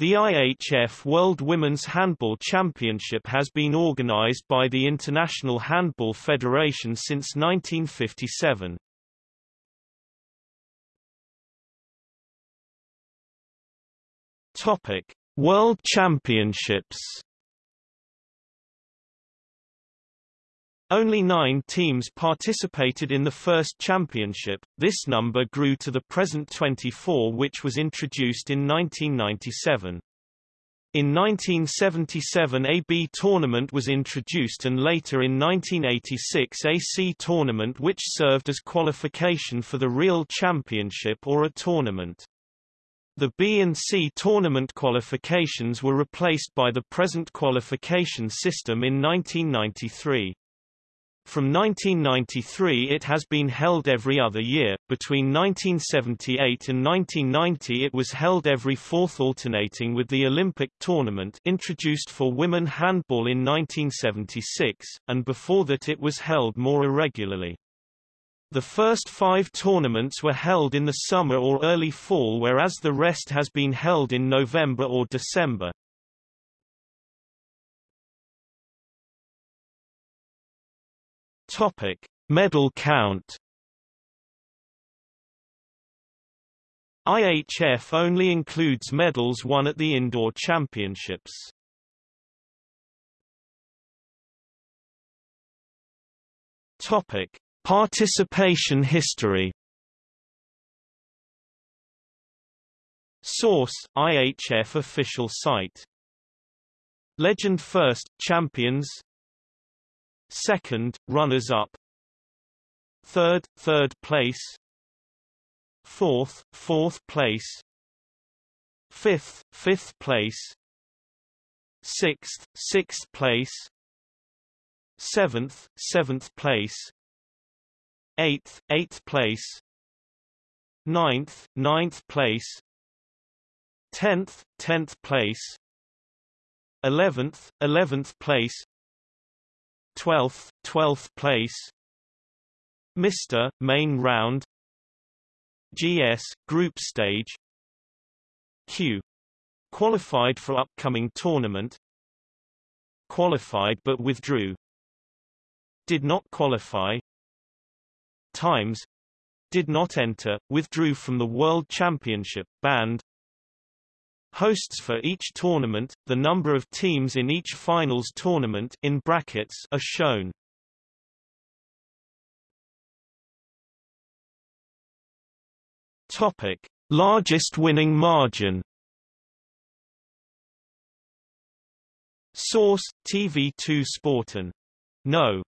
The IHF World Women's Handball Championship has been organized by the International Handball Federation since 1957. Topic: World Championships Only nine teams participated in the first championship, this number grew to the present 24 which was introduced in 1997. In 1977 a B tournament was introduced and later in 1986 a C tournament which served as qualification for the real championship or a tournament. The B and C tournament qualifications were replaced by the present qualification system in 1993. From 1993 it has been held every other year. Between 1978 and 1990 it was held every fourth alternating with the Olympic tournament introduced for women handball in 1976, and before that it was held more irregularly. The first five tournaments were held in the summer or early fall whereas the rest has been held in November or December. Topic: Medal count. IHF only includes medals won at the indoor championships. Topic: Participation history. Source: IHF official site. Legend first, champions second, runners-up. Third, third place. Fourth, fourth place. Fifth, fifth place. Sixth, sixth place. Seventh, seventh place. Eighth, eighth place. Ninth, ninth place. Tenth, tenth place. Eleventh, eleventh place 12th, 12th place. Mr. Main Round. GS, Group Stage. Q. Qualified for upcoming tournament. Qualified but withdrew. Did not qualify. Times. Did not enter, withdrew from the World Championship, banned Hosts for each tournament, the number of teams in each finals tournament in brackets are shown. Topic: Largest winning margin. Source: TV2 Sporten. No.